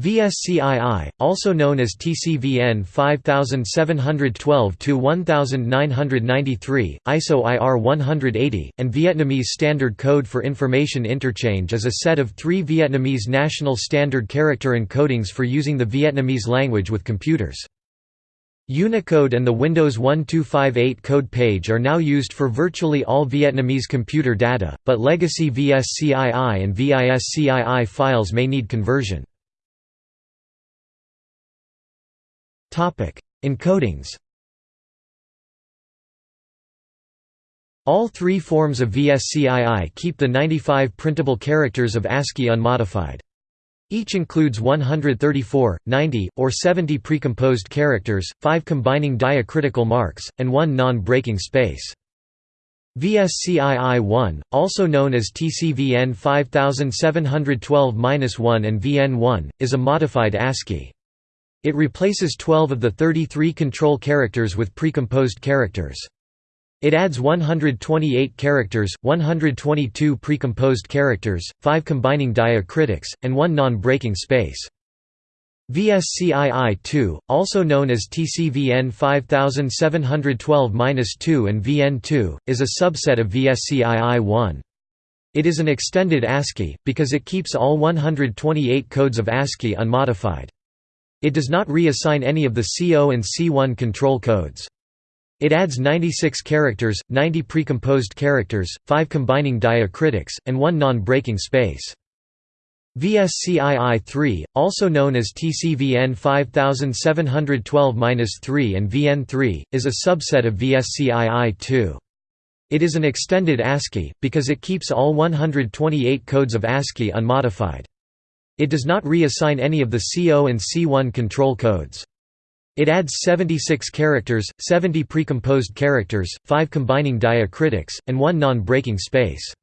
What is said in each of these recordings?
VSCII, also known as TCVN 5712-1993, ISO IR 180, and Vietnamese Standard Code for Information Interchange is a set of three Vietnamese national standard character encodings for using the Vietnamese language with computers. Unicode and the Windows 1258 code page are now used for virtually all Vietnamese computer data, but legacy VSCII and VISCII files may need conversion. Encodings All three forms of VSCII keep the 95 printable characters of ASCII unmodified. Each includes 134, 90, or 70 precomposed characters, 5 combining diacritical marks, and 1 non-breaking space. VSCII-1, also known as TCVN 5712-1 and VN1, is a modified ASCII. It replaces 12 of the 33 control characters with precomposed characters. It adds 128 characters, 122 precomposed characters, 5 combining diacritics, and 1 non-breaking space. VSCII-2, also known as TCVN 5712-2 and VN2, is a subset of VSCII-1. It is an extended ASCII, because it keeps all 128 codes of ASCII unmodified. It does not reassign any of the C0 and C1 control codes. It adds 96 characters, 90 precomposed characters, 5 combining diacritics, and 1 non-breaking space. VSCII-3, also known as TCVN 5712-3 and VN3, is a subset of VSCII-2. It is an extended ASCII, because it keeps all 128 codes of ASCII unmodified. It does not reassign any of the C0 and C1 control codes. It adds 76 characters, 70 precomposed characters, 5 combining diacritics, and 1 non-breaking space.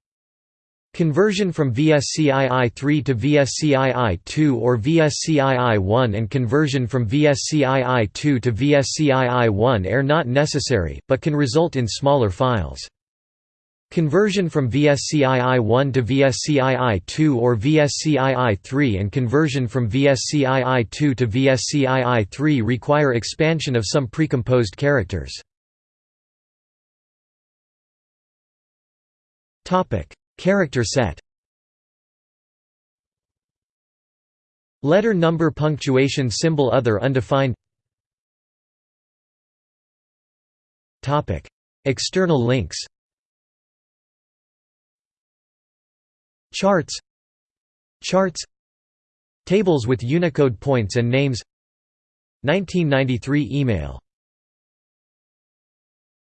Conversion from VSCII-3 to VSCII-2 or VSCII-1 and conversion from VSCII-2 to VSCII-1 are not necessary, but can result in smaller files. Conversion from VSCII-1 to VSCII-2 or VSCII-3 and conversion from VSCII-2 to VSCII-3 require expansion of some precomposed characters. Character set Letter number punctuation symbol other undefined External links Charts Charts Tables with Unicode points and names. 1993 email